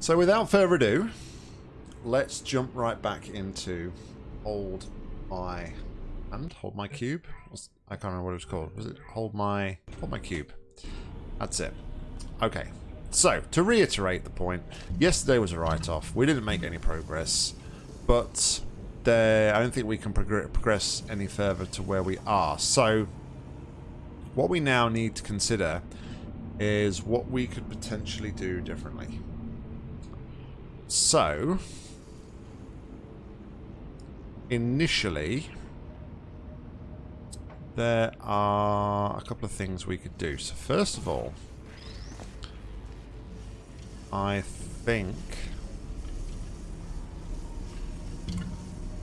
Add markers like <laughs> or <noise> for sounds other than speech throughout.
So without further ado, let's jump right back into hold my and hold my cube. I can't remember what it was called. Was it hold my hold my cube? That's it. Okay. So to reiterate the point, yesterday was a write-off. We didn't make any progress, but there, I don't think we can progress any further to where we are. So what we now need to consider is what we could potentially do differently. So, initially, there are a couple of things we could do. So first of all, I think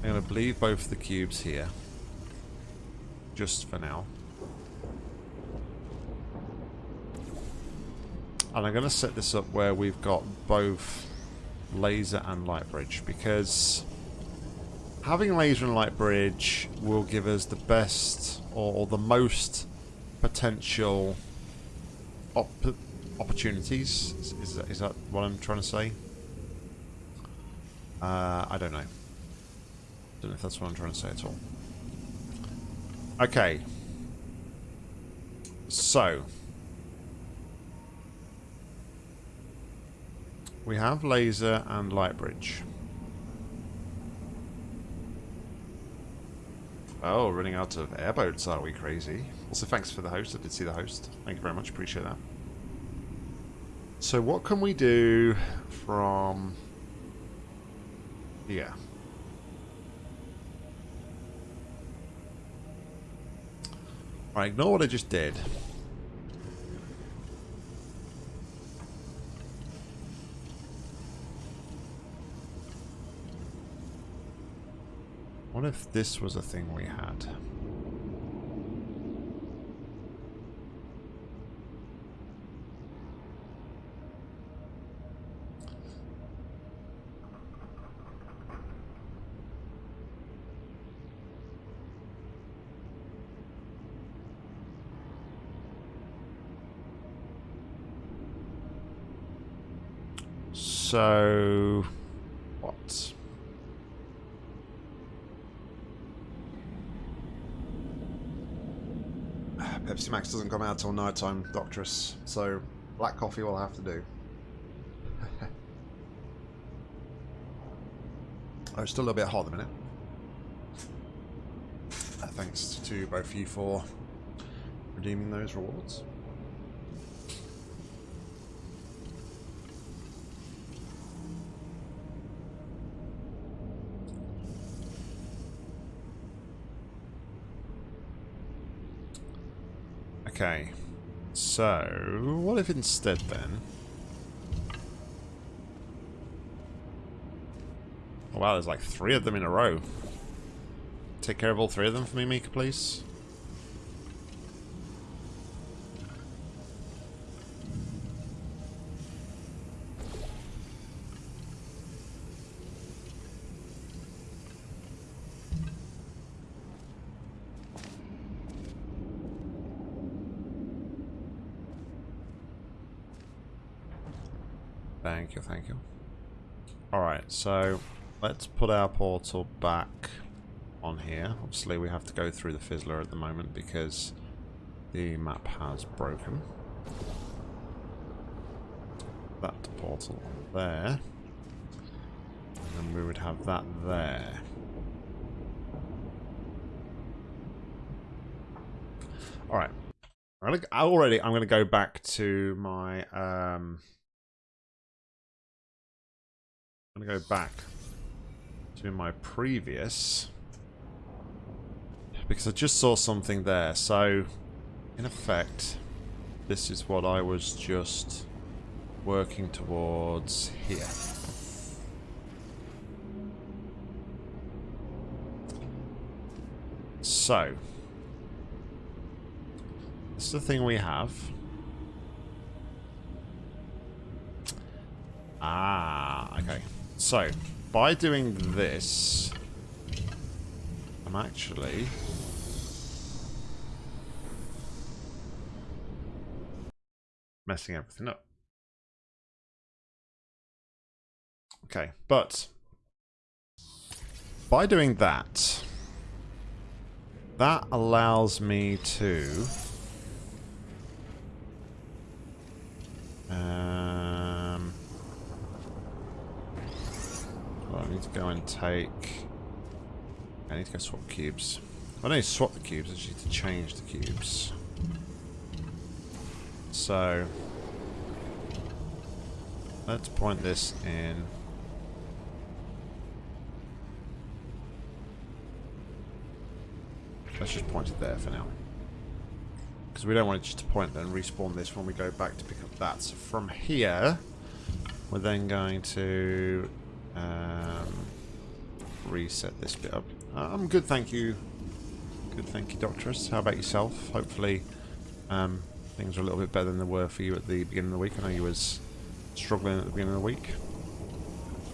I'm going to leave both the cubes here. Just for now. And I'm going to set this up where we've got both laser and light bridge because having laser and light bridge will give us the best or, the most potential op opportunities. Is, that, is that what I'm trying to say? Uh, I don't know. Don't know if that's what I'm trying to say at all. Okay. So. We have laser and light bridge. Oh, running out of airboats, are we crazy? Also, thanks for the host. I did see the host. Thank you very much. Appreciate that. So what can we do from here? Alright, ignore what I just did. What if this was a thing we had? So, what? Max doesn't come out till night time, Doctress, so black coffee will have to do. <laughs> oh, it's still a little bit hot at the minute. Uh, thanks to both you for redeeming those rewards. Okay. So, what if instead then... Oh wow, there's like three of them in a row. Take care of all three of them for me, Mika, please. Thank you, thank you. Alright, so let's put our portal back on here. Obviously we have to go through the Fizzler at the moment because the map has broken. That portal there. And then we would have that there. Alright. Already I'm going to go back to my... Um, I'm going to go back to my previous because I just saw something there. So, in effect, this is what I was just working towards here. So, this is the thing we have. Ah, okay. So, by doing this, I'm actually... messing everything up. Okay, but by doing that, that allows me to um I need to go and take I need to go swap cubes. I don't need to swap the cubes, I just need to change the cubes. So let's point this in Let's just point it there for now. Because we don't want it just to and respawn this when we go back to pick up that. So from here, we're then going to um, reset this bit up. I'm good, thank you. Good, thank you, Doctorus. How about yourself? Hopefully um, things are a little bit better than they were for you at the beginning of the week. I know you was struggling at the beginning of the week.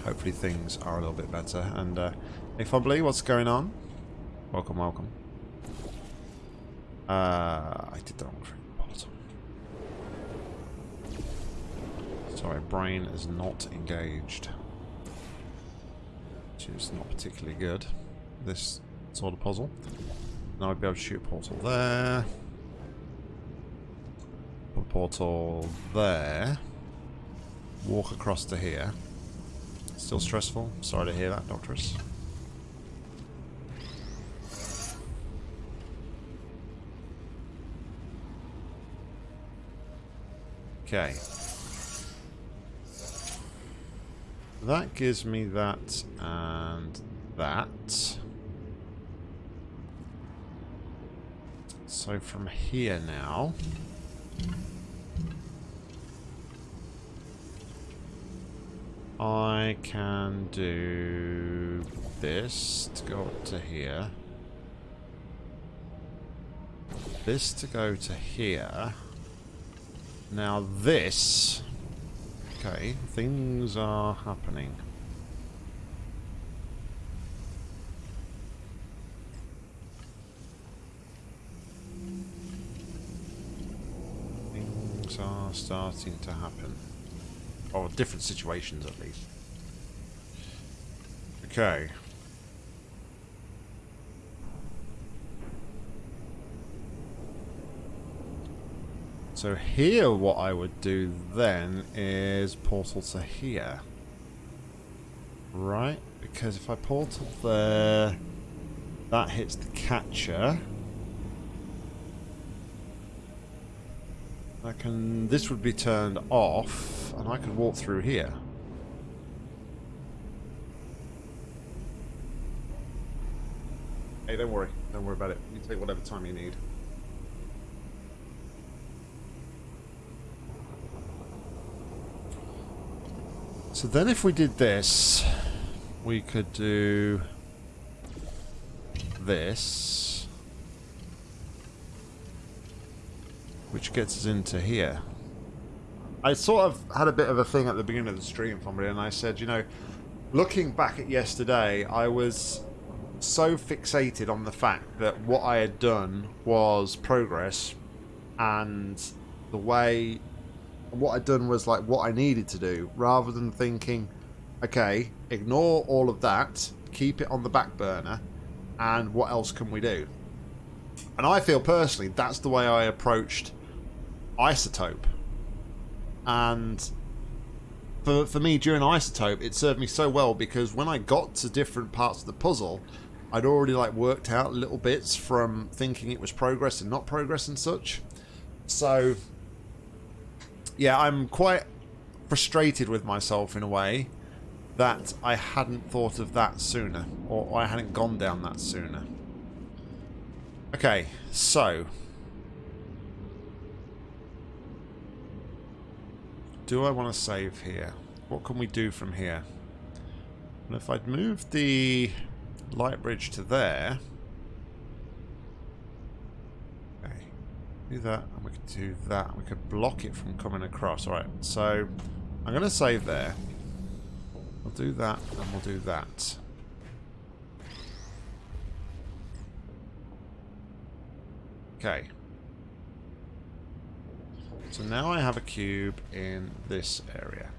Hopefully things are a little bit better. And uh, hey, Fumbly, what's going on? Welcome, welcome. Uh, I did the wrong thing. Sorry, brain is not engaged. Which is not particularly good. This sort of puzzle. Now I'd be able to shoot a portal there. Put a portal there. Walk across to here. Still stressful? Sorry to hear that, Doctorus. Okay. That gives me that and that. So from here now... I can do this to go up to here. This to go to here. Now this... Okay, things are happening. Things are starting to happen. Or different situations at least. Okay. So here what I would do then is portal to here. Right? Because if I portal there, that hits the catcher. I can, this would be turned off, and I could walk through here. Hey, don't worry. Don't worry about it. You take whatever time you need. So then if we did this, we could do this, which gets us into here. I sort of had a bit of a thing at the beginning of the stream from me, and I said, you know, looking back at yesterday, I was so fixated on the fact that what I had done was progress, and the way what I'd done was like what I needed to do, rather than thinking, okay, ignore all of that, keep it on the back burner, and what else can we do? And I feel personally that's the way I approached Isotope. And for, for me, during Isotope, it served me so well because when I got to different parts of the puzzle, I'd already like worked out little bits from thinking it was progress and not progress and such. So yeah, I'm quite frustrated with myself in a way that I hadn't thought of that sooner, or I hadn't gone down that sooner. Okay, so... Do I want to save here? What can we do from here? And if I'd moved the light bridge to there... do that, and we could do that. We could block it from coming across. Alright, so I'm going to save there. We'll do that, and we'll do that. Okay. So now I have a cube in this area.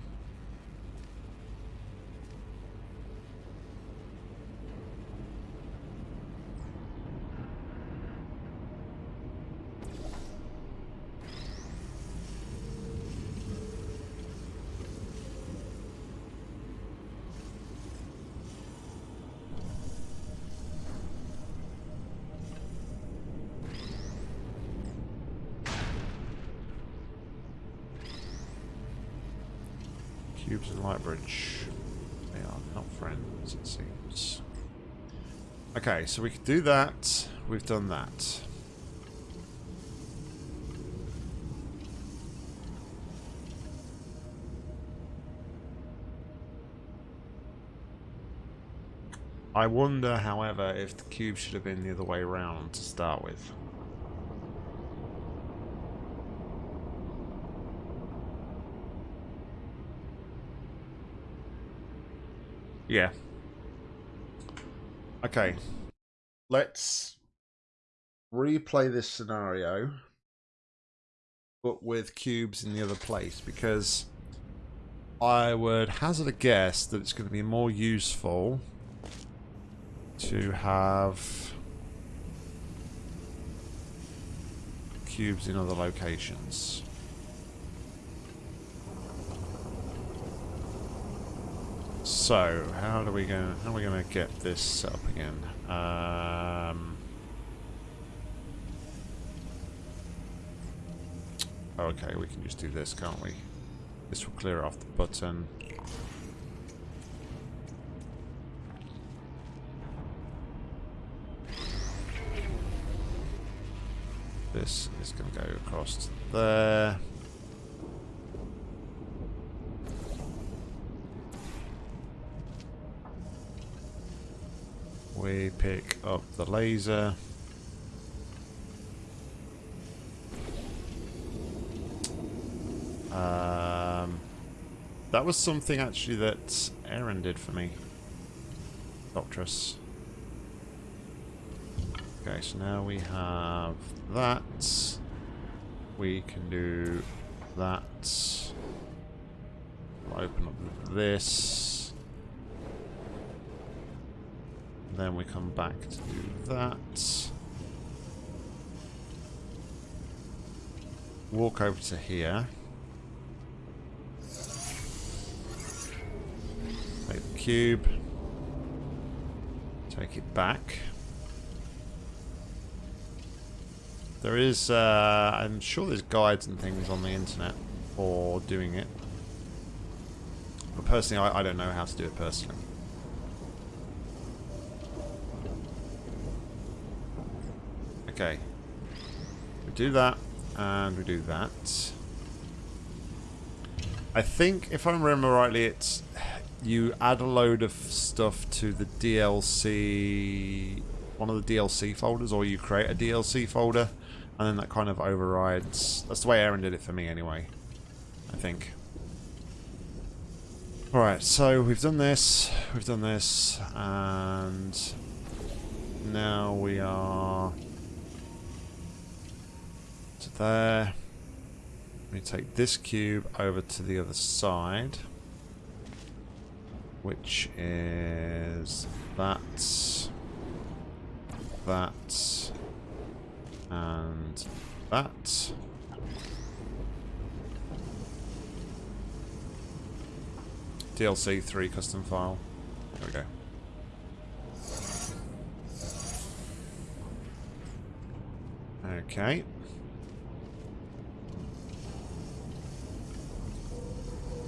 Cubes and Lightbridge. They are not friends, it seems. Okay, so we can do that. We've done that. I wonder, however, if the cube should have been the other way around to start with. Yeah. Okay. Let's replay this scenario, but with cubes in the other place, because I would hazard a guess that it's going to be more useful to have cubes in other locations. So, how are we going? How are we going to get this set up again? Um, okay, we can just do this, can't we? This will clear off the button. This is going to go across there. We pick up the laser. Um, that was something actually that Aaron did for me. Doctress. Okay, so now we have that. We can do that. Open up this. Then we come back to do that. Walk over to here. Take the cube. Take it back. There is, uh, I'm sure there's guides and things on the internet for doing it. But personally, I, I don't know how to do it personally. Okay. We do that, and we do that. I think, if I remember rightly, it's you add a load of stuff to the DLC, one of the DLC folders, or you create a DLC folder, and then that kind of overrides. That's the way Aaron did it for me, anyway. I think. Alright, so we've done this, we've done this, and now we are to there. We take this cube over to the other side, which is that, that, and that. DLC 3 custom file. There we go. Okay.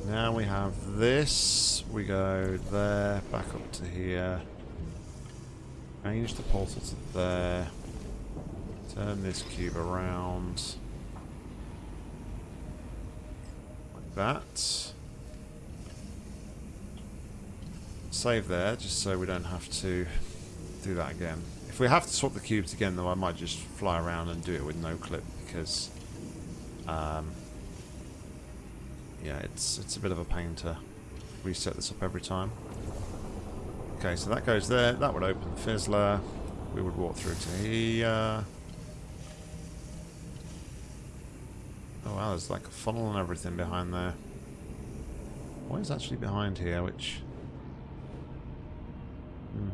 Now we have this. We go there, back up to here. Change the portal to there. Turn this cube around. Like that. Save there, just so we don't have to do that again. If we have to swap the cubes again, though, I might just fly around and do it with no clip, because... Um, yeah, it's it's a bit of a pain to reset this up every time. Okay, so that goes there. That would open the fizzler. We would walk through to here. Oh wow, there's like a funnel and everything behind there. What is actually behind here, which... Hmm.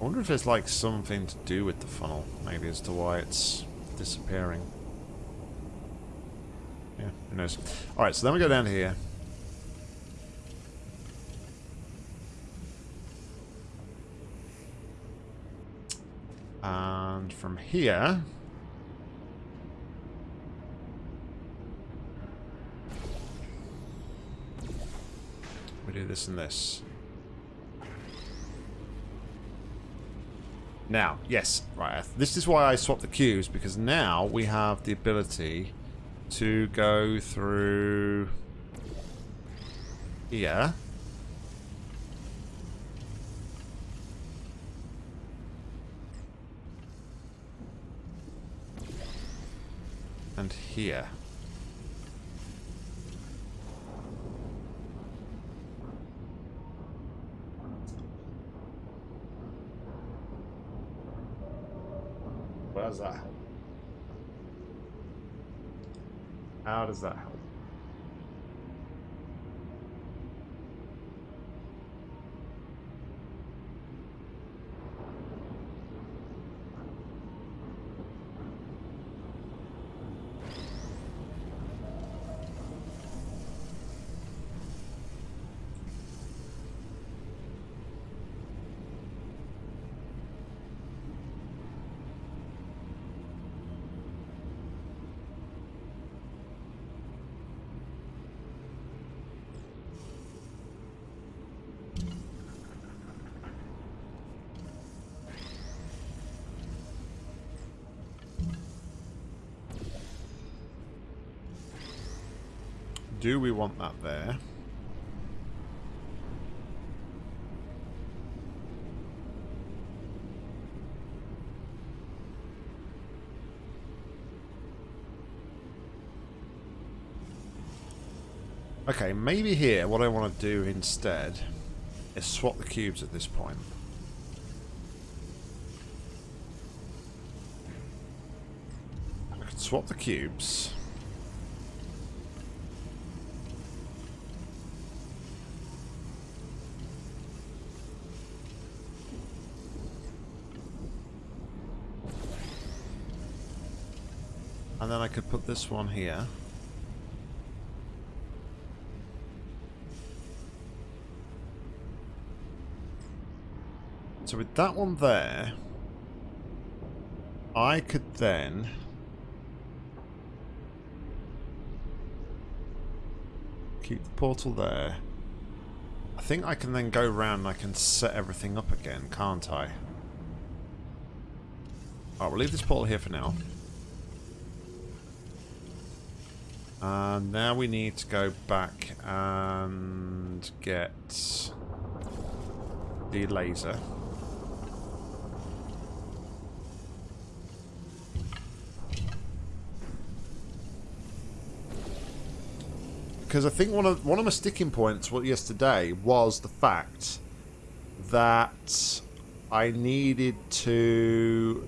I wonder if there's like something to do with the funnel, maybe as to why it's disappearing. Yeah, who knows. Alright, so then we go down here. And from here... We do this and this. Now, yes, right, this is why I swapped the cubes, because now we have the ability to go through here. And here. Does that How does that help? Do we want that there? Okay, maybe here what I want to do instead is swap the cubes at this point. I could swap the cubes. Then I could put this one here. So with that one there, I could then... Keep the portal there. I think I can then go around and I can set everything up again, can't I? Alright, we'll leave this portal here for now. And now we need to go back and get the laser. because I think one of one of my sticking points yesterday was the fact that I needed to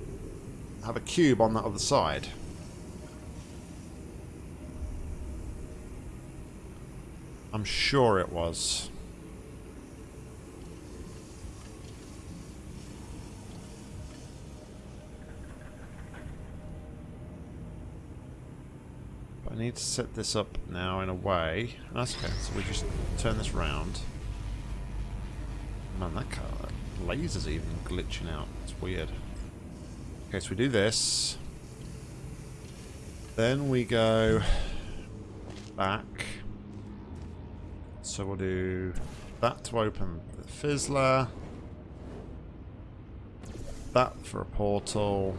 have a cube on that other side. I'm sure it was. I need to set this up now in a way. That's okay, so we just turn this round. Man, that car, that laser's even glitching out. It's weird. Okay, so we do this. Then we go back. So we'll do that to open the fizzler. That for a portal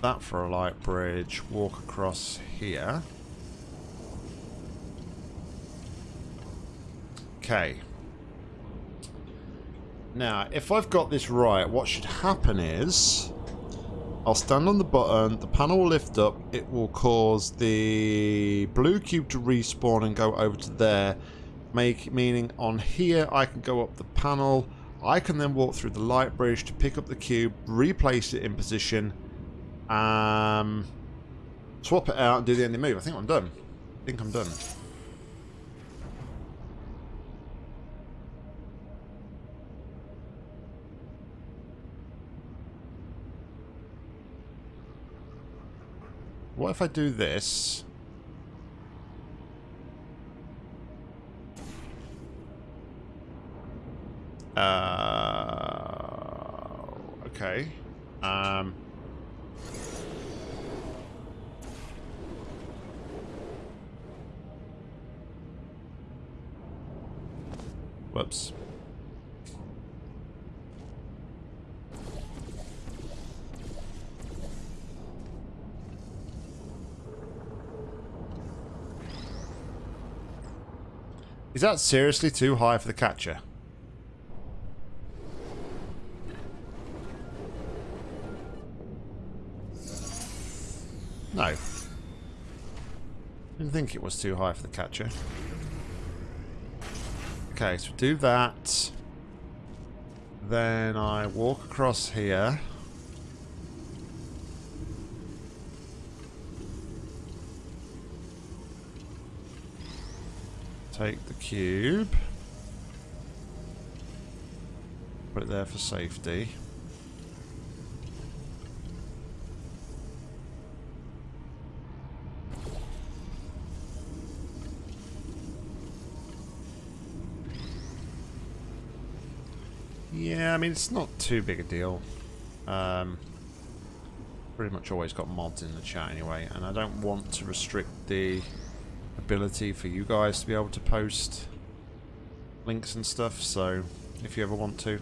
that for a light bridge, walk across here. Okay. Now, if I've got this right, what should happen is... I'll stand on the button, the panel will lift up, it will cause the blue cube to respawn and go over to there, make meaning on here I can go up the panel, I can then walk through the light bridge to pick up the cube, replace it in position, um, swap it out and do the ending move. I think I'm done. I think I'm done. What if I do this? Uh, okay. Um, Whoops. Is that seriously too high for the catcher? No. Didn't think it was too high for the catcher. Okay, so do that. Then I walk across here. Take the cube. Put it there for safety. Yeah, I mean, it's not too big a deal. Um, pretty much always got mods in the chat anyway, and I don't want to restrict the ability for you guys to be able to post links and stuff, so if you ever want to.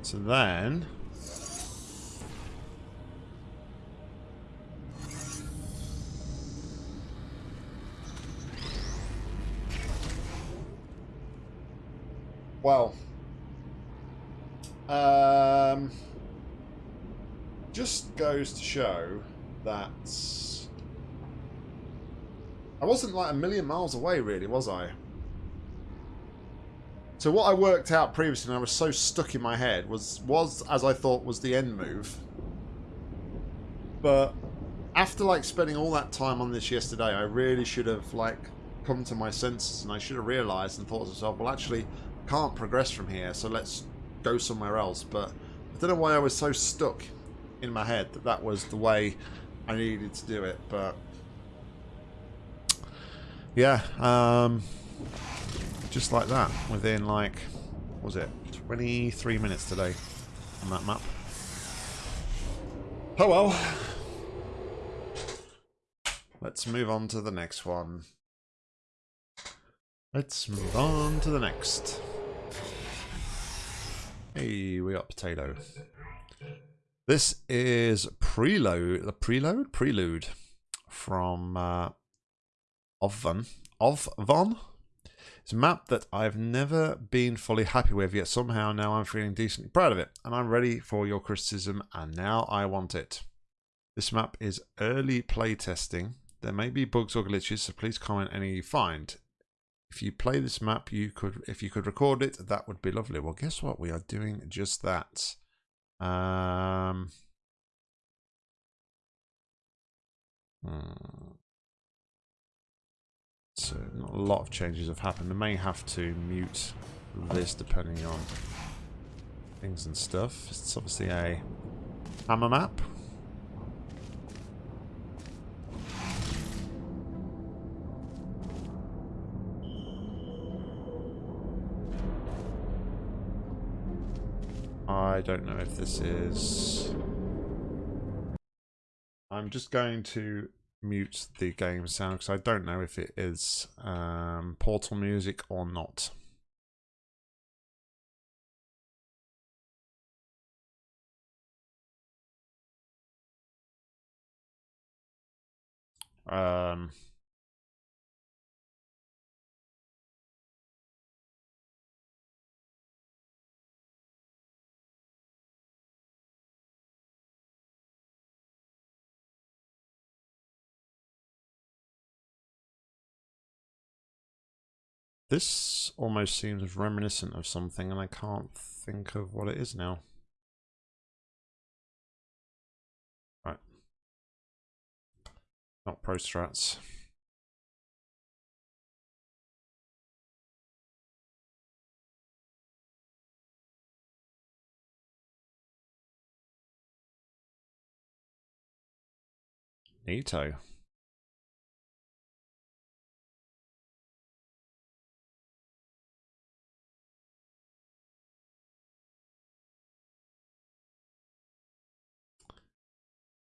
So then... goes to show that I wasn't like a million miles away, really, was I? So what I worked out previously, and I was so stuck in my head, was was as I thought was the end move. But after like spending all that time on this yesterday, I really should have like come to my senses, and I should have realised and thought to myself, well, actually, can't progress from here, so let's go somewhere else. But I don't know why I was so stuck in my head that that was the way I needed to do it. But yeah, um, just like that, within like, was it 23 minutes today on that map. Oh well. Let's move on to the next one. Let's move on to the next. Hey, we got potato. This is preload, the preload, prelude from uh, Ovon. Ovon. It's a map that I've never been fully happy with, yet somehow now I'm feeling decently proud of it, and I'm ready for your criticism, and now I want it. This map is early playtesting. There may be bugs or glitches, so please comment any you find. If you play this map, you could, if you could record it, that would be lovely. Well, guess what? We are doing just that. Um, hmm. So not a lot of changes have happened. I may have to mute this depending on things and stuff. It's obviously a hammer map. I don't know if this is... I'm just going to mute the game sound because I don't know if it is um, Portal music or not. Um, This almost seems reminiscent of something and I can't think of what it is now. Right. Not Pro Strats.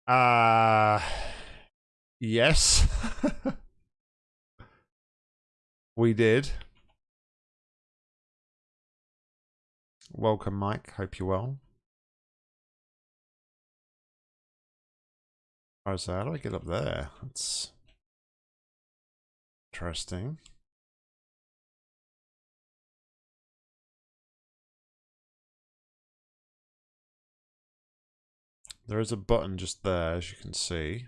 Uh, yes. <laughs> we did. Welcome, Mike. Hope you're well. Oh, so how do I get up there? That's interesting. There is a button just there, as you can see.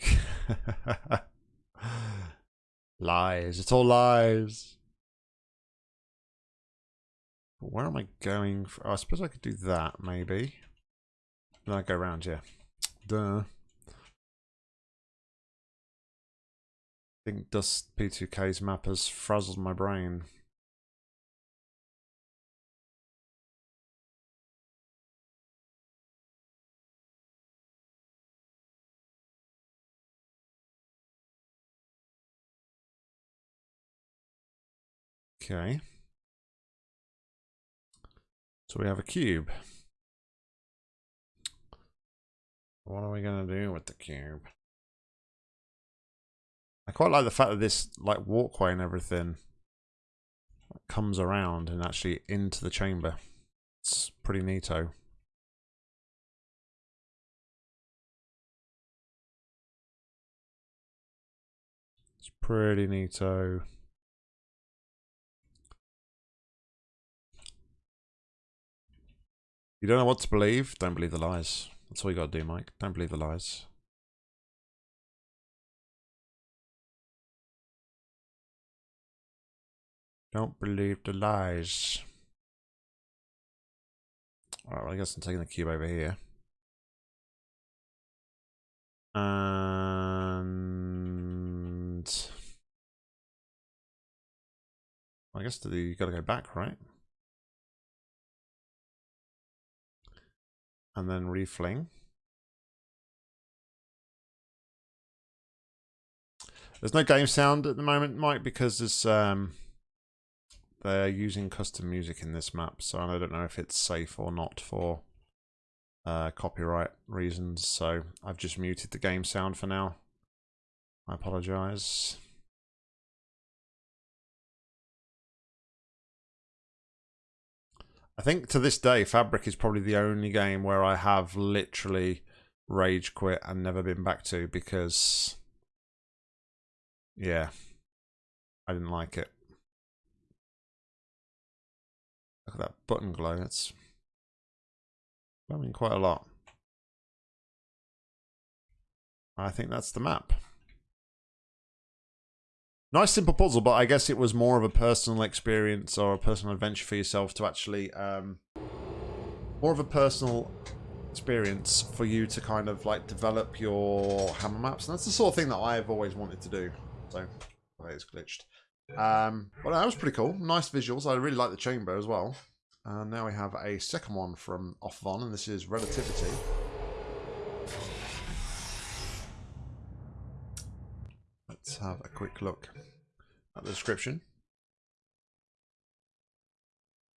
<laughs> lies. It's all lies. Where am I going? For? Oh, I suppose I could do that, maybe. Then I go around, here. Duh. I think Dust P2K's map has frazzled my brain. Okay. So we have a cube. What are we going to do with the cube? I quite like the fact that this like walkway and everything comes around and actually into the chamber. It's pretty neato. It's pretty neato. You don't know what to believe? Don't believe the lies. That's all you got to do, Mike. Don't believe the lies. Don't believe the lies. Alright, well, I guess I'm taking the cube over here. And... I guess you got to go back, right? and then refling. There's no game sound at the moment, Mike, because there's um, they're using custom music in this map, so I don't know if it's safe or not for uh, copyright reasons. So I've just muted the game sound for now. I apologise. I think to this day, Fabric is probably the only game where I have literally rage quit and never been back to because, yeah, I didn't like it. Look at that button glow. It's glowing quite a lot. I think that's the map. Nice simple puzzle, but I guess it was more of a personal experience or a personal adventure for yourself to actually um, more of a personal experience for you to kind of like develop your hammer maps, and that's the sort of thing that I've always wanted to do. So, it's glitched. Um, well, that was pretty cool. Nice visuals. I really like the chamber as well. And now we have a second one from Off Von, and this is Relativity. Let's have a quick look at the description.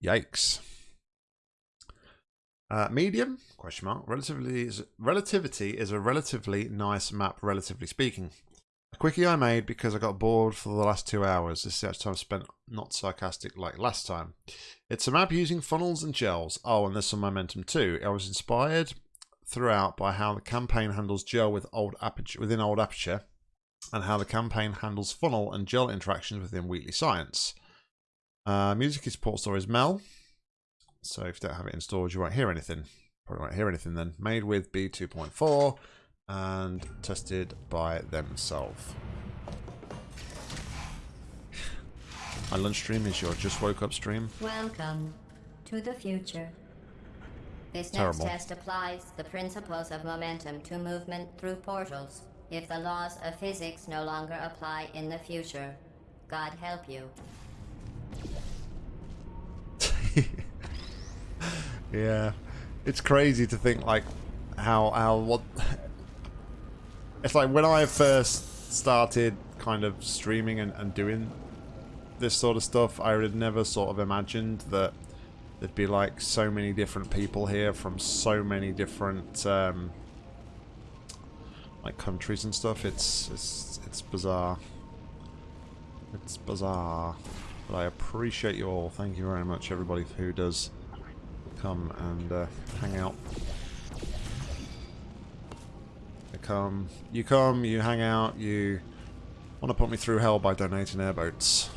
Yikes. Uh, medium question mark relatively is relativity is a relatively nice map relatively speaking quickie i made because i got bored for the last two hours this is the time I spent not sarcastic like last time it's a map using funnels and gels oh and there's some momentum too i was inspired throughout by how the campaign handles gel with old aperture within old aperture and how the campaign handles funnel and gel interactions within Wheatley Science. Uh, music is Portal Stories Mel. So if you don't have it installed, you won't hear anything. Probably won't hear anything then. Made with BEE2.4 and tested by themselves. My lunch stream is your just woke up stream. Welcome to the future. This next test applies the principles of momentum to movement through portals if the laws of physics no longer apply in the future. God help you. <laughs> yeah. It's crazy to think like how how what it's like when I first started kind of streaming and, and doing this sort of stuff. I would never sort of imagined that there'd be like so many different people here from so many different um, like countries and stuff. It's it's it's bizarre. It's bizarre. But I appreciate you all. Thank you very much, everybody who does come and uh, hang out. You come, you come, you hang out, you want to put me through hell by donating airboats.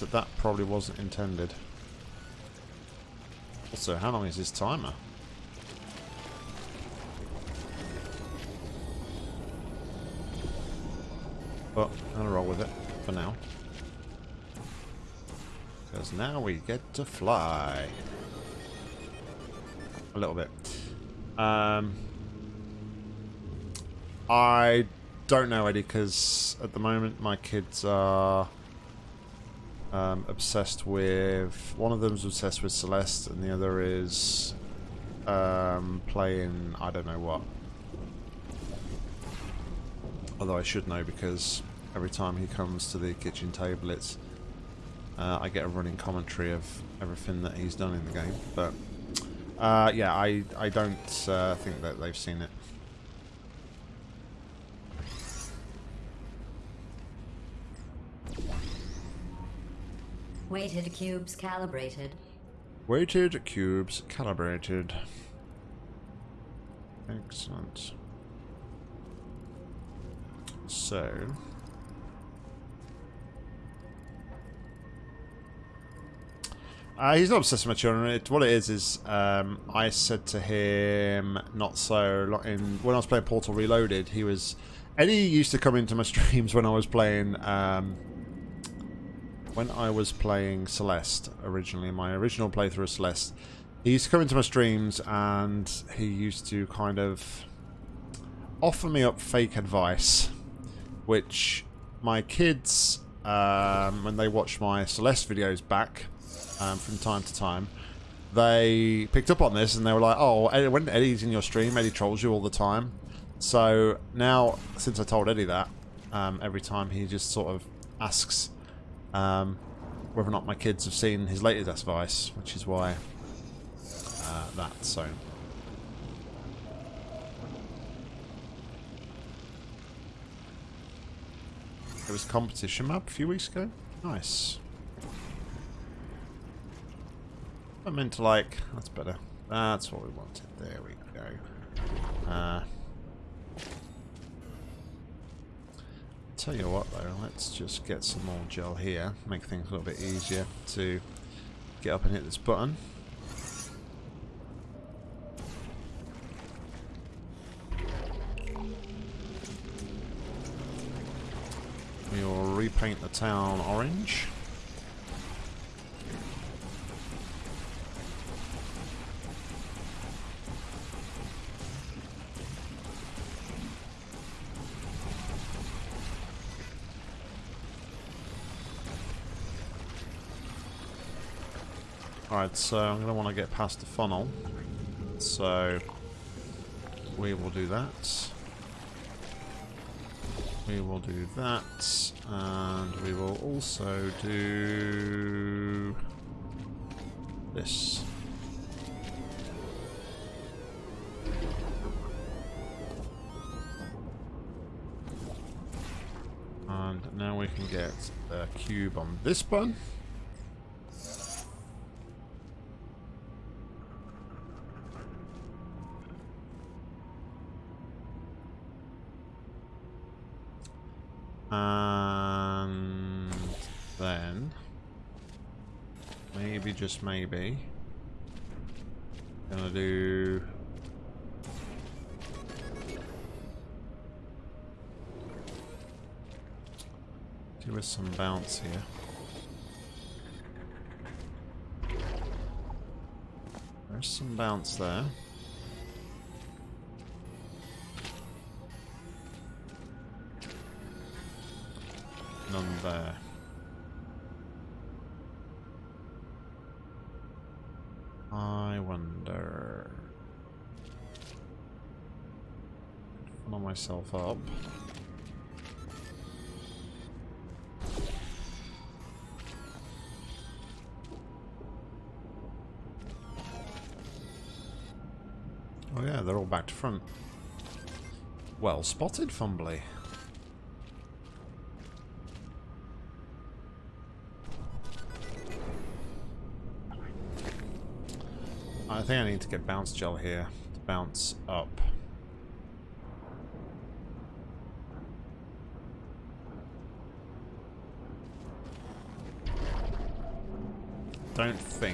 That that probably wasn't intended. Also, how long is this timer? But I'll roll with it for now. Because now we get to fly. A little bit. Um, I don't know, Eddie, because at the moment my kids are um, obsessed with... One of them's obsessed with Celeste, and the other is um, playing I don't know what. Although I should know because every time he comes to the kitchen table, it's uh, I get a running commentary of everything that he's done in the game. But uh, yeah, I I don't uh, think that they've seen it. Weighted cubes calibrated. Weighted cubes calibrated. Excellent. So... Uh, he's not obsessed with my children. It, what it is is, um, I said to him not so long in when I was playing Portal Reloaded. He was Eddie used to come into my <laughs> streams when I was playing um, when I was playing Celeste originally, my original playthrough of Celeste, he used to come into my streams and he used to kind of offer me up fake advice, which my kids, um, when they watch my Celeste videos back um, from time to time, they picked up on this and they were like, oh, when Eddie's in your stream, Eddie trolls you all the time. So now, since I told Eddie that, um, every time he just sort of asks um, whether or not my kids have seen his latest advice, which is why uh, that, so... It was a competition map a few weeks ago. Nice. I meant to like... That's better. That's what we wanted. There we go. Uh, Tell you what though, let's just get some more gel here, make things a little bit easier to get up and hit this button. We will repaint the town orange. Alright, so I'm going to want to get past the funnel. So we will do that. We will do that. And we will also do this. And now we can get a cube on this button. And then, maybe, just maybe, gonna do Give us some bounce here. There's some bounce there. Myself up. Oh yeah, they're all back to front. Well spotted, Fumbly. I think I need to get bounce gel here to bounce up. Don't think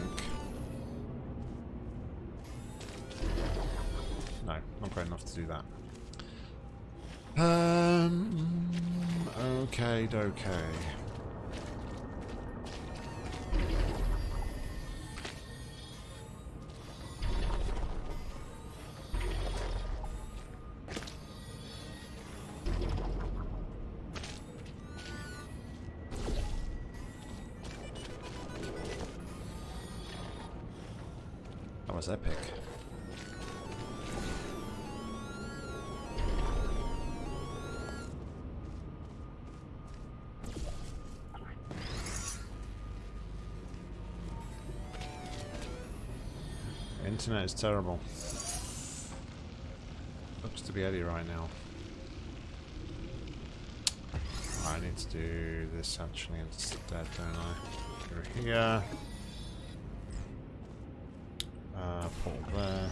internet is terrible. Looks to be Eddie right now. I need to do this actually instead, don't I? Go here. Uh, pull there.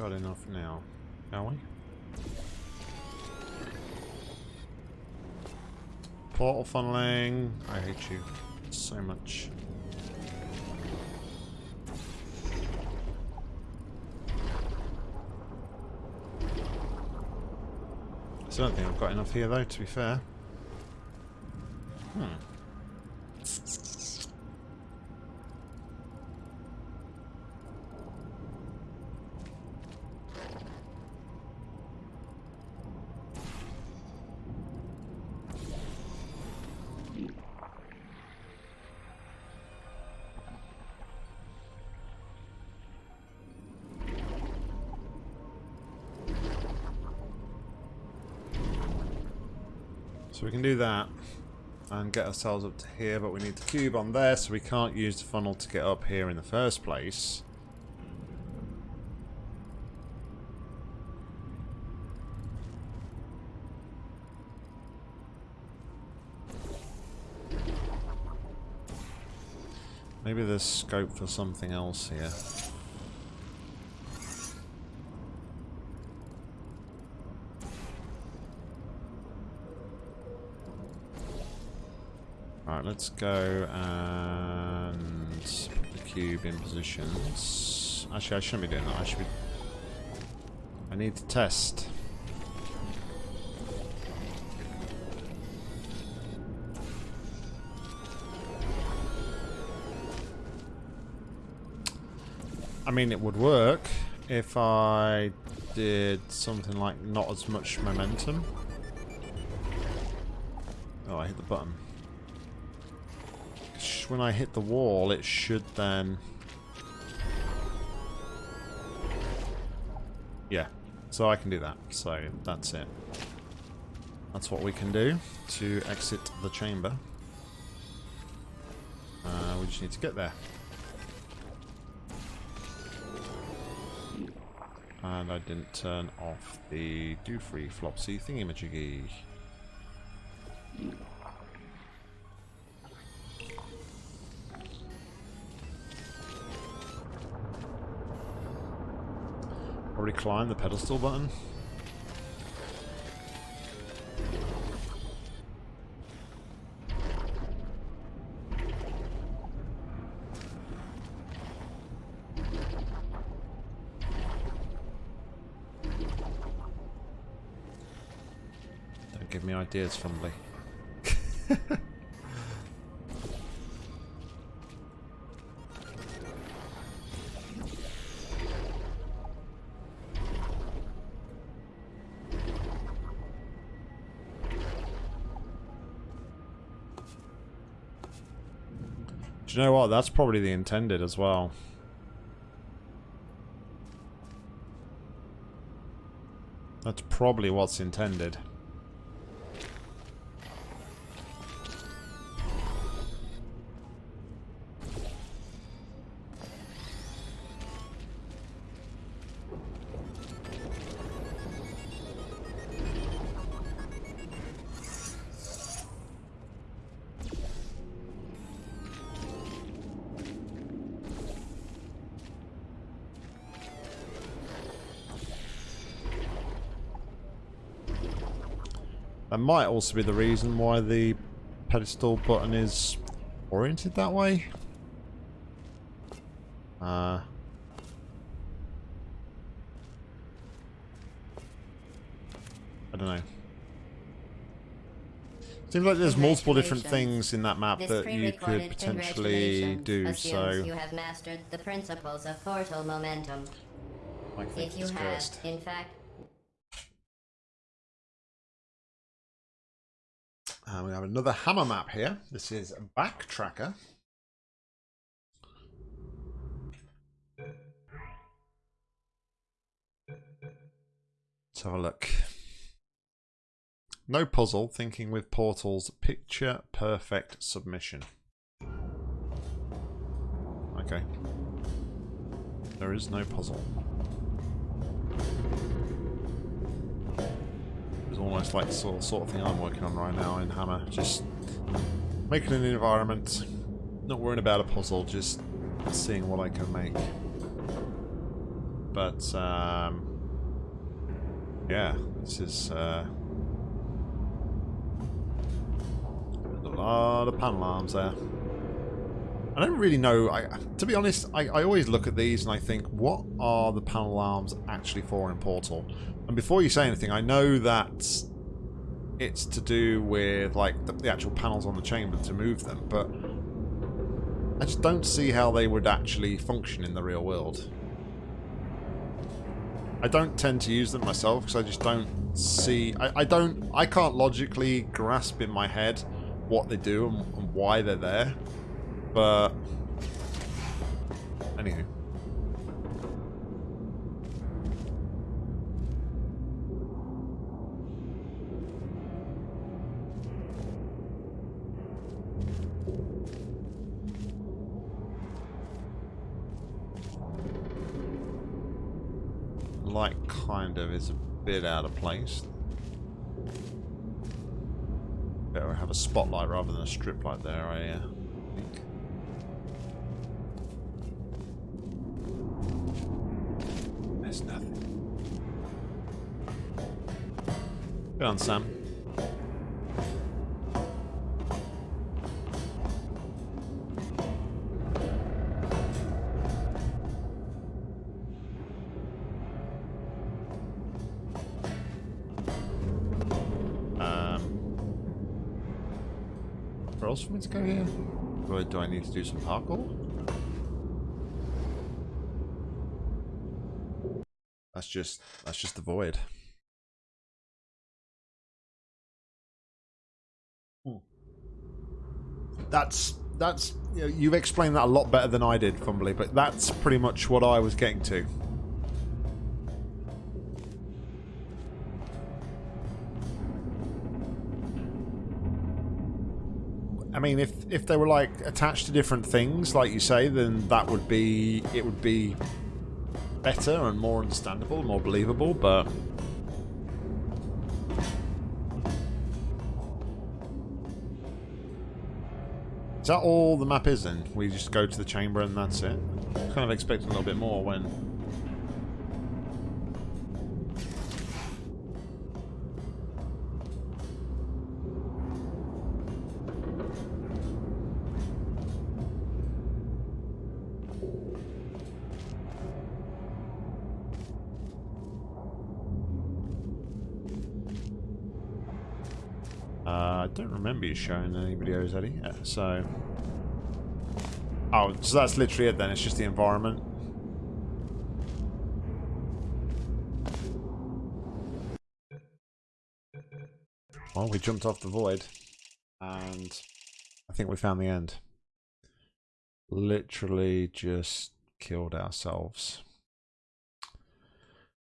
Got enough now. Are we? Portal funneling. I hate you so much. I don't think I've got enough here though, to be fair. Hmm. Can do that and get ourselves up to here, but we need the cube on there, so we can't use the funnel to get up here in the first place. Maybe there's scope for something else here. Right, let's go and put the cube in positions. Actually, I shouldn't be doing that. I should be... I need to test. I mean, it would work if I did something like not as much momentum. Oh, I hit the button when I hit the wall, it should then... Yeah, so I can do that. So that's it. That's what we can do to exit the chamber. Uh, we just need to get there. And I didn't turn off the do free flopsy thingy-majiggy. Already climbed the pedestal button? Don't give me ideas, Fumbly. <laughs> you know what? That's probably the intended as well. That's probably what's intended. That might also be the reason why the pedestal button is oriented that way. Uh, I don't know. Seems like there's multiple different things in that map This that you could potentially do, so... you have mastered the principles of portal momentum. I think If you have, in fact, have another hammer map here. This is Backtracker. Let's have a look. No puzzle, thinking with portals, picture perfect submission. Okay. There is no puzzle. Almost like sort, sort of thing I'm working on right now in Hammer. Just making an environment, not worrying about a puzzle, just seeing what I can make. But, um, yeah, this is uh, a lot of panel arms there. I don't really know. I, to be honest, I, I always look at these and I think, what are the panel arms actually for in Portal? And before you say anything, I know that it's to do with like the, the actual panels on the chamber to move them, but I just don't see how they would actually function in the real world. I don't tend to use them myself because I just don't see. I, I don't. I can't logically grasp in my head what they do and, and why they're there. But anywho. Light kind of is a bit out of place. Better have a spotlight rather than a strip light there, I uh, think. On, Sam. Um, where else for me to go here? Do I need to do some parkour? That's just that's just the void. That's that's you know, you've explained that a lot better than I did, Fumbly, but that's pretty much what I was getting to. I mean, if if they were like attached to different things, like you say, then that would be it would be better and more understandable, more believable. But that all the map is? Then we just go to the chamber and that's it. Kind of expecting a little bit more when. Showing any videos, Eddie. Uh, so... Oh, so that's literally it then. It's just the environment. Well, we jumped off the void. And I think we found the end. Literally just killed ourselves.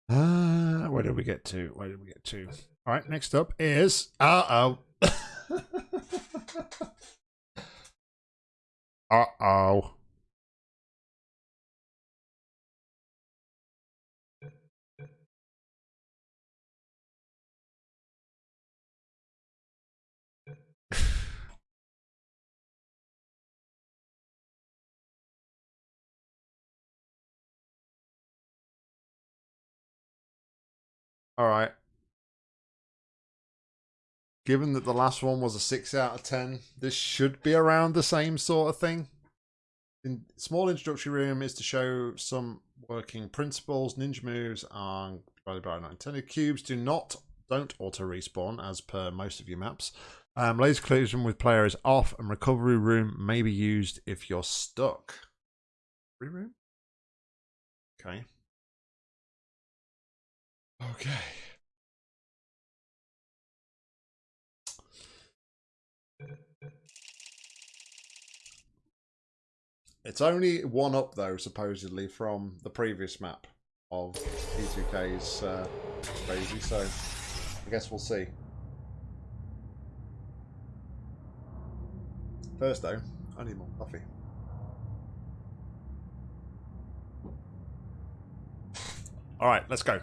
Uh, where did we get to? Where did we get to? All right, next up is... Uh-oh. <laughs> Uh-oh. All right. Given that the last one was a 6 out of 10, this should be around the same sort of thing. In small introductory room is to show some working principles. Ninja moves are divided by unintended cubes. Do not don't auto respawn as per most of your maps. Um, laser collision with player is off, and recovery room may be used if you're stuck. Free room. Okay. Okay. It's only one up though, supposedly, from the previous map of T2K's uh, crazy, so I guess we'll see. First though, I need more coffee. Alright, let's go.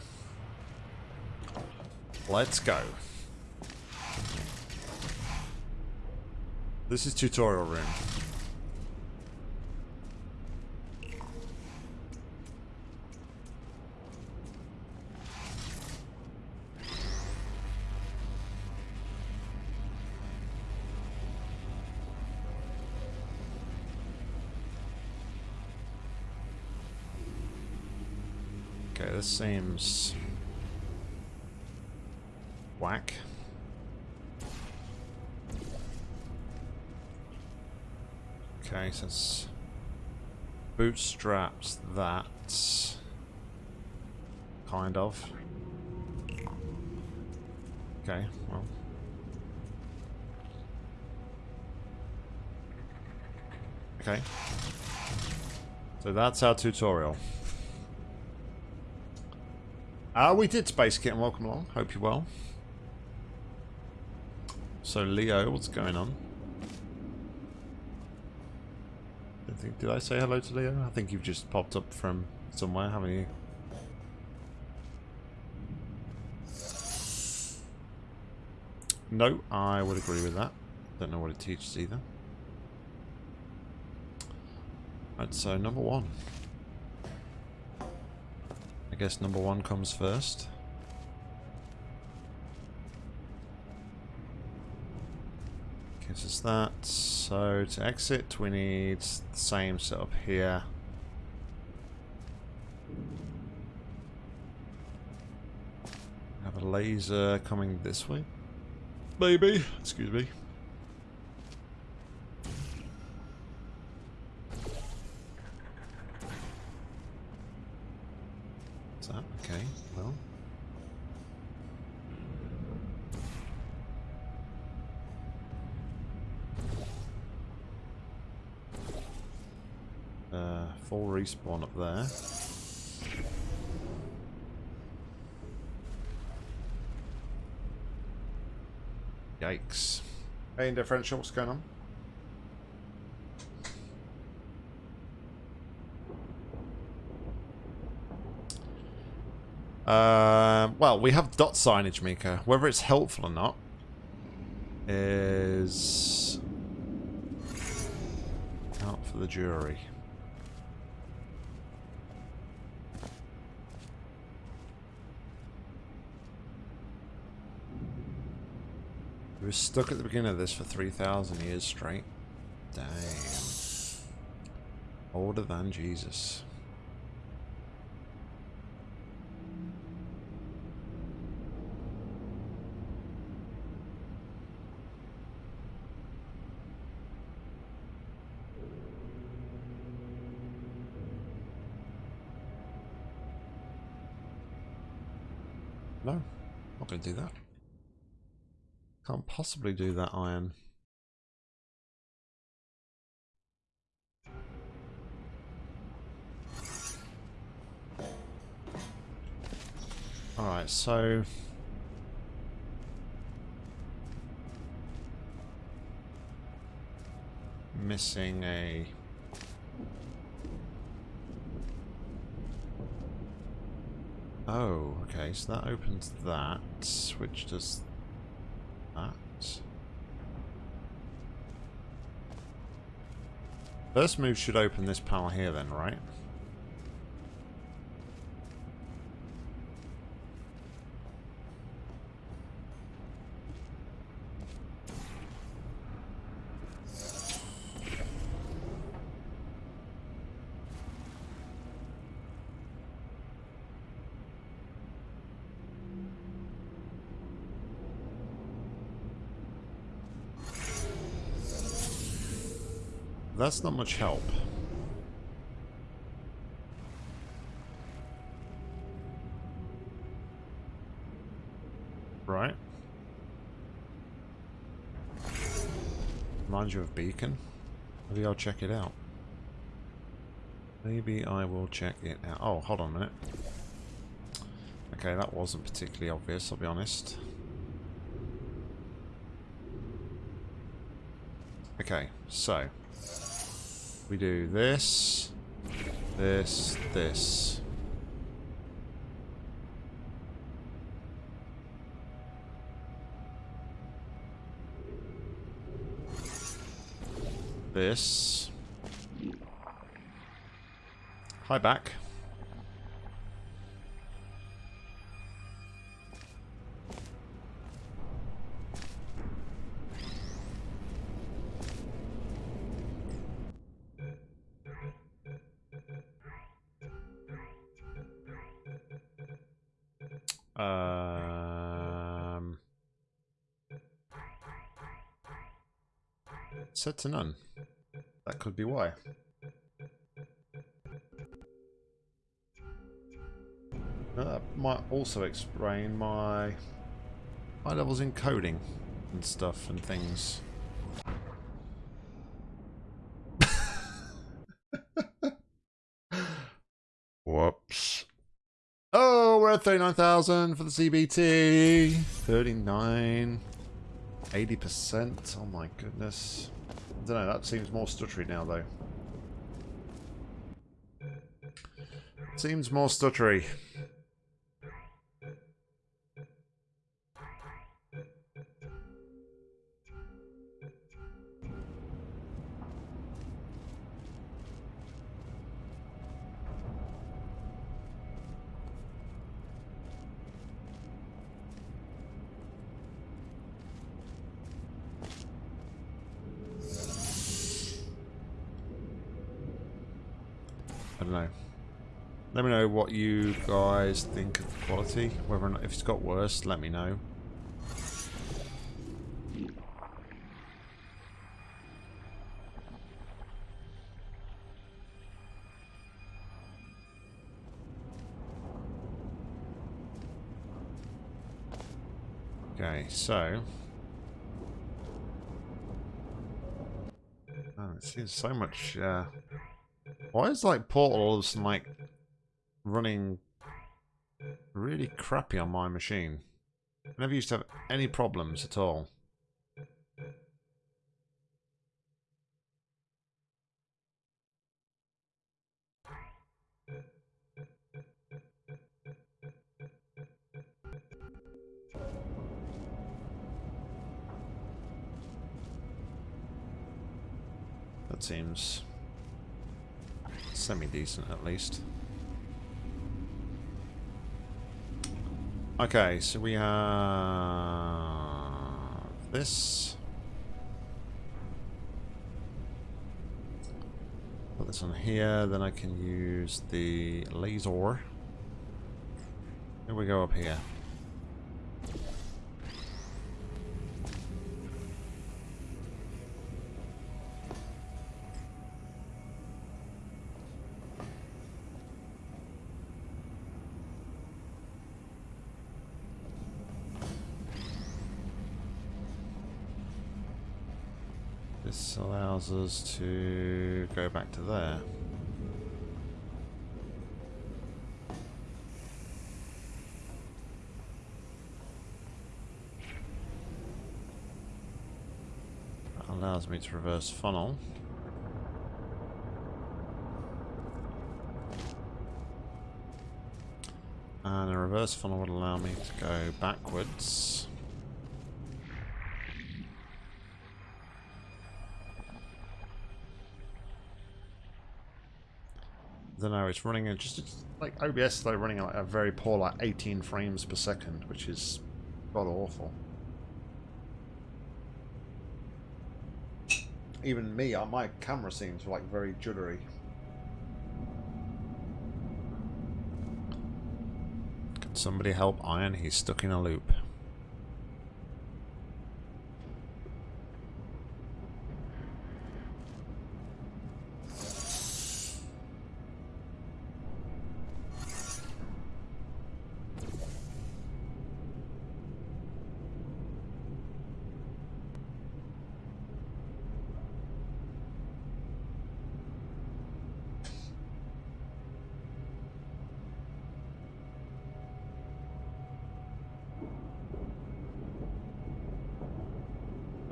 Let's go. This is tutorial room. This seems whack. Okay, so it's bootstraps that. Kind of. Okay, well. Okay. So that's our tutorial. Uh, we did Space Kit and welcome along. Hope you're well. So Leo, what's going on? I think, did I say hello to Leo? I think you've just popped up from somewhere, haven't you? No, I would agree with that. Don't know what it teaches either. Right, so number one. I guess number one comes first. Gives us that. So to exit, we need the same setup here. Have a laser coming this way. Maybe. Excuse me. What's that? Okay, well. Uh, full respawn up there. Yikes. Hey, differential, what's going on? Uh, well, we have dot signage, Mika. Whether it's helpful or not is out for the jury. We were stuck at the beginning of this for 3,000 years straight. Damn. Older than Jesus. No, not going to do that. Can't possibly do that, iron. Alright, so... Missing a... Oh, okay, so that opens that, which does that. First move should open this panel here then, right? That's not much help. Right. Mind you of beacon. Maybe I'll check it out. Maybe I will check it out. Oh, hold on a minute. Okay, that wasn't particularly obvious, I'll be honest. Okay, so we do this, this, this. This. Hi back. Set to none. That could be why. Uh, that might also explain my high levels in coding and stuff and things. <laughs> Whoops. Oh, we're at 39,000 for the CBT. 39. 80%. Oh my goodness. I don't know, that seems more stuttery now, though. Seems more stuttery. Guys think of the quality. Whether or not, if it's got worse, let me know. Okay, so... Oh, it seems so much... Uh, why is like Portal all like running really crappy on my machine. I never used to have any problems at all. That seems semi-decent at least. Okay, so we have this. Put this on here, then I can use the laser. Here we go up here. This allows us to go back to there. That allows me to reverse funnel. And a reverse funnel would allow me to go backwards. Don't know, it's running at just like OBS is like running at like a very poor like 18 frames per second, which is god awful. Even me, uh, my camera seems like very juddery. Can somebody help Iron? He's stuck in a loop.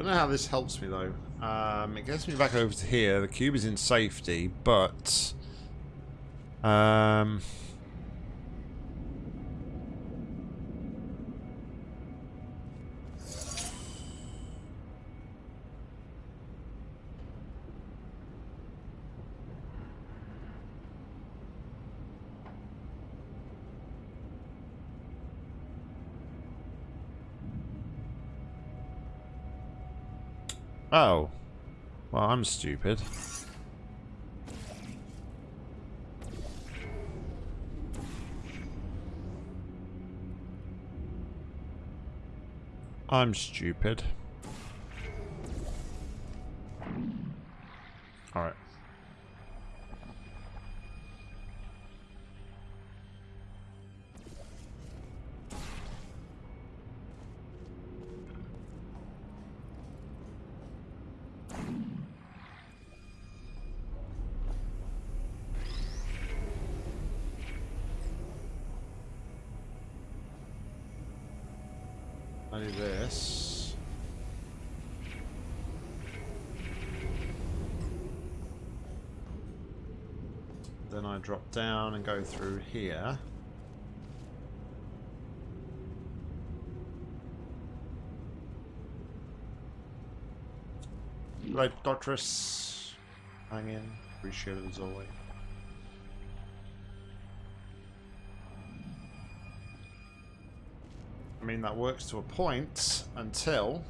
don't know how this helps me though. Um, it gets me back over to here. The cube is in safety, but... Um... Oh. Well, I'm stupid. I'm stupid. Down and go through here. Right, Doctress. Hang in. Appreciate it as always. I mean, that works to a point until...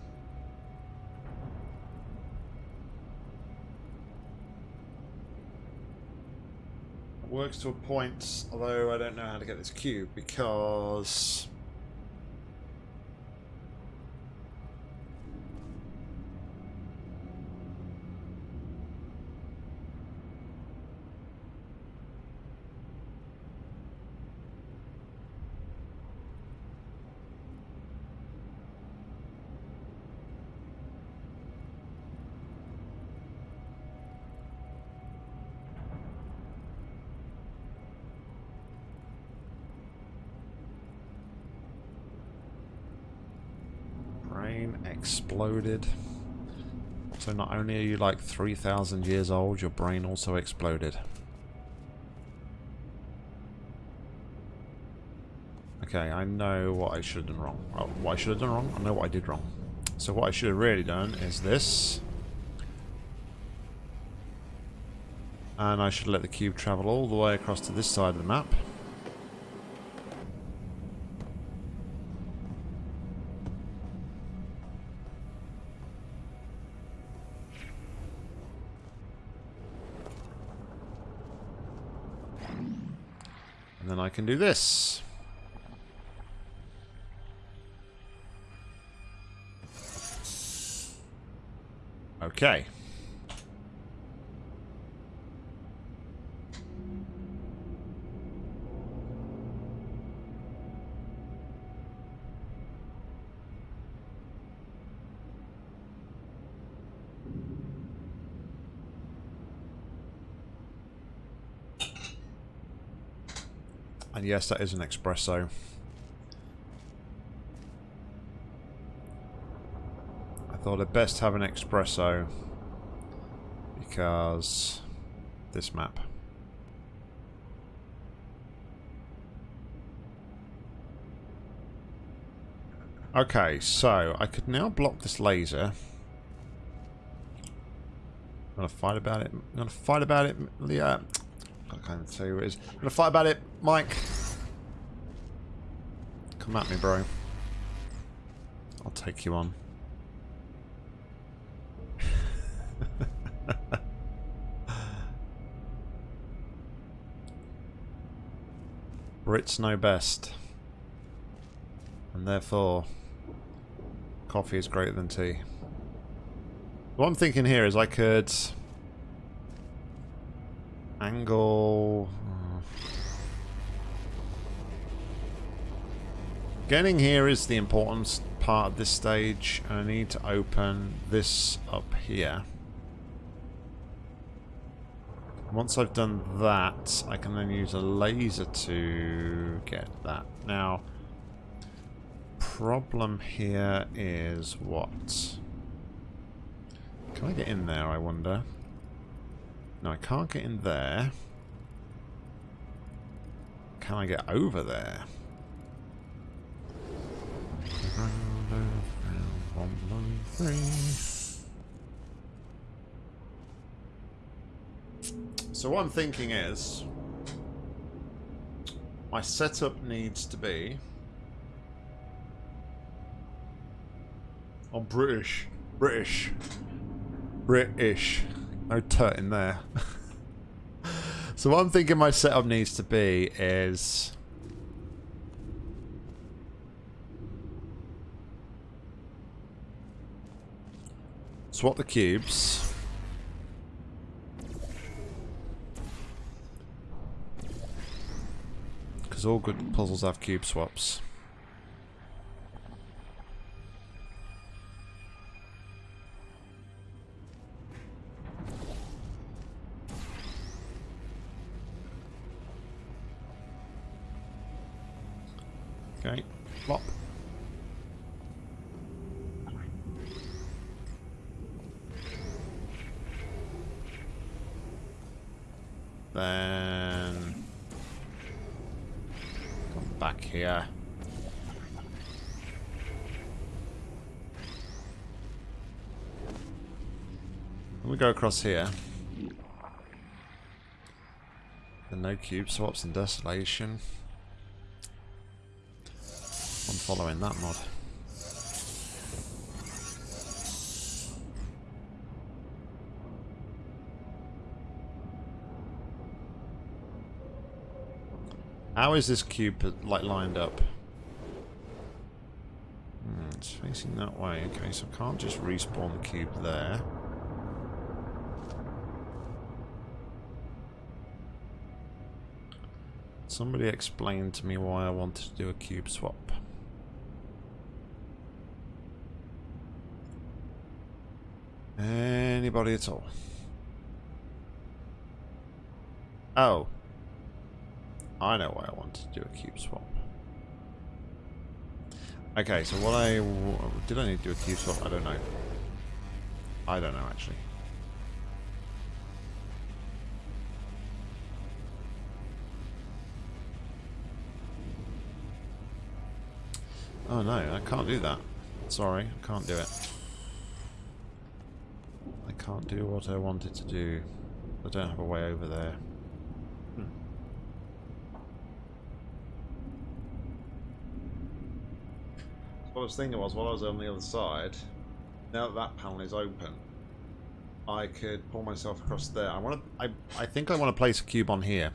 works to a point, although I don't know how to get this cube, because... exploded. So not only are you like 3,000 years old, your brain also exploded. Okay, I know what I should have done wrong. Oh, what I should have done wrong? I know what I did wrong. So what I should have really done is this. And I should let the cube travel all the way across to this side of the map. Can do this. Okay. And yes, that is an espresso. I thought I'd best have an espresso because this map. Okay, so I could now block this laser. I'm gonna fight about it. I'm gonna fight about it, Leah. I can't even tell you what it is. I'm gonna fight about it, Mike. Come at me, bro. I'll take you on. <laughs> Brits know best. And therefore, coffee is greater than tea. What I'm thinking here is I could angle uh, Getting here is the important part of this stage I need to open this up here. Once I've done that, I can then use a laser to get that. Now, problem here is what? Can I get in there, I wonder? No, I can't get in there. Can I get over there? So what I'm thinking is, my setup needs to be on British, British, British. No tut in there. <laughs> so what I'm thinking my setup needs to be is swap the cubes. Because all good puzzles have cube swaps. Go across here. The no cube swaps and desolation. I'm following that mod. How is this cube like lined up? Hmm, it's facing that way. Okay, so I can't just respawn the cube there. Somebody explain to me why I wanted to do a cube swap. Anybody at all? Oh. I know why I wanted to do a cube swap. Okay, so what I... Did I need to do a cube swap? I don't know. I don't know, actually. Oh no, I can't do that. Sorry, I can't do it. I can't do what I wanted to do. I don't have a way over there. Hmm. what I was thinking was, while I was on the other side, now that that panel is open, I could pull myself across there. I want to. I I think I want to place a cube on here.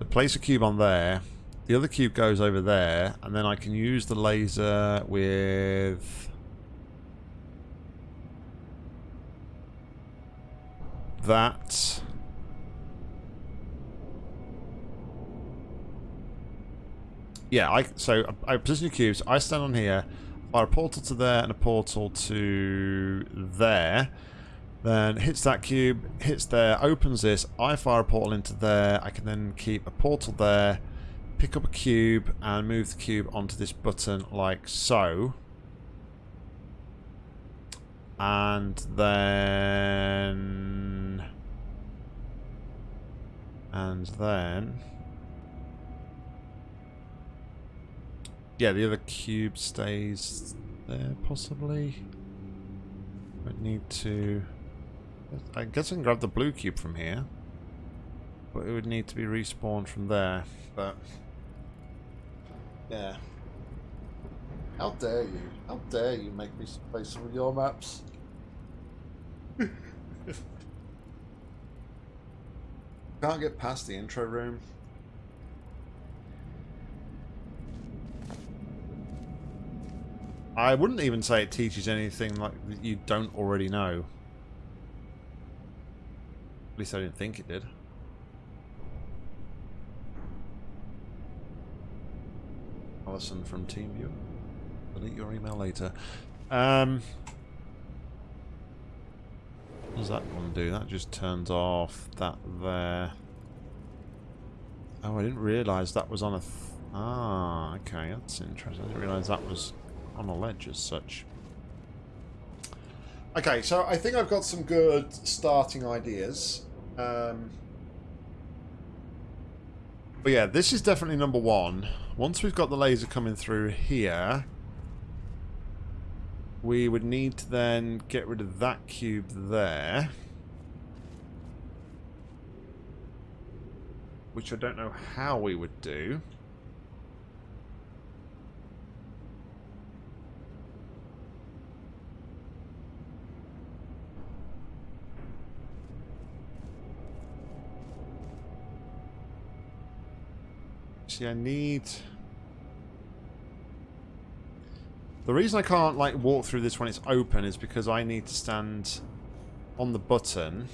To place a cube on there. The other cube goes over there, and then I can use the laser with that. Yeah, I so I position the cubes. I stand on here, fire a portal to there and a portal to there. Then hits that cube, hits there, opens this. I fire a portal into there. I can then keep a portal there, pick up a cube and move the cube onto this button like so. And then... And then... Yeah, the other cube stays there, possibly. I need to... I guess I can grab the blue cube from here. But it would need to be respawned from there. But... Yeah. How dare you? How dare you make me play some of your maps? <laughs> Can't get past the intro room. I wouldn't even say it teaches anything like that you don't already know. At least I didn't think it did. Alison from TeamViewer. Delete your email later. Um, what does that one do? That just turns off that there. Oh, I didn't realise that was on a... ah, okay, that's interesting. I didn't realise that was on a ledge as such. Okay, so I think I've got some good starting ideas. Um, but yeah, this is definitely number one. Once we've got the laser coming through here, we would need to then get rid of that cube there. Which I don't know how we would do. See, I need... The reason I can't, like, walk through this when it's open is because I need to stand on the button.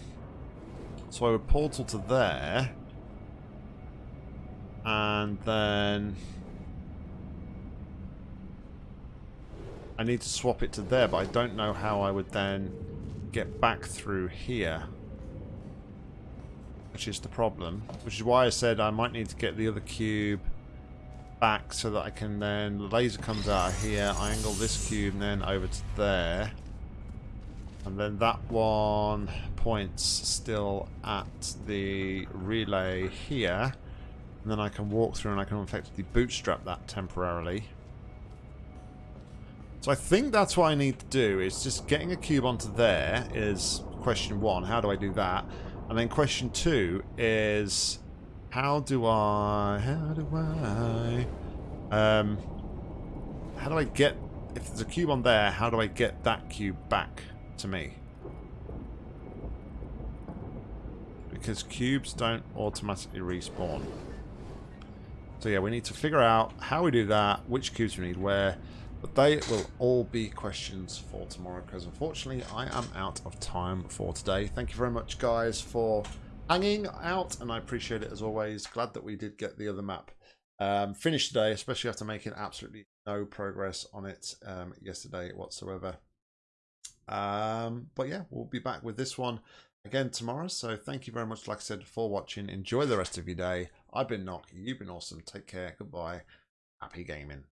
So I would portal to there. And then... I need to swap it to there, but I don't know how I would then get back through here which is the problem. Which is why I said I might need to get the other cube back so that I can then, the laser comes out of here, I angle this cube and then over to there. And then that one points still at the relay here. And then I can walk through and I can effectively bootstrap that temporarily. So I think that's what I need to do, is just getting a cube onto there is question one. How do I do that? And then question two is, how do I, how do I, um, how do I get, if there's a cube on there, how do I get that cube back to me? Because cubes don't automatically respawn. So yeah, we need to figure out how we do that, which cubes we need where, but they will all be questions for tomorrow because unfortunately I am out of time for today. Thank you very much guys for hanging out and I appreciate it as always. Glad that we did get the other map um, finished today, especially after making absolutely no progress on it um, yesterday whatsoever. Um, but yeah, we'll be back with this one again tomorrow. So thank you very much, like I said, for watching. Enjoy the rest of your day. I've been Nock. You've been awesome. Take care. Goodbye. Happy gaming.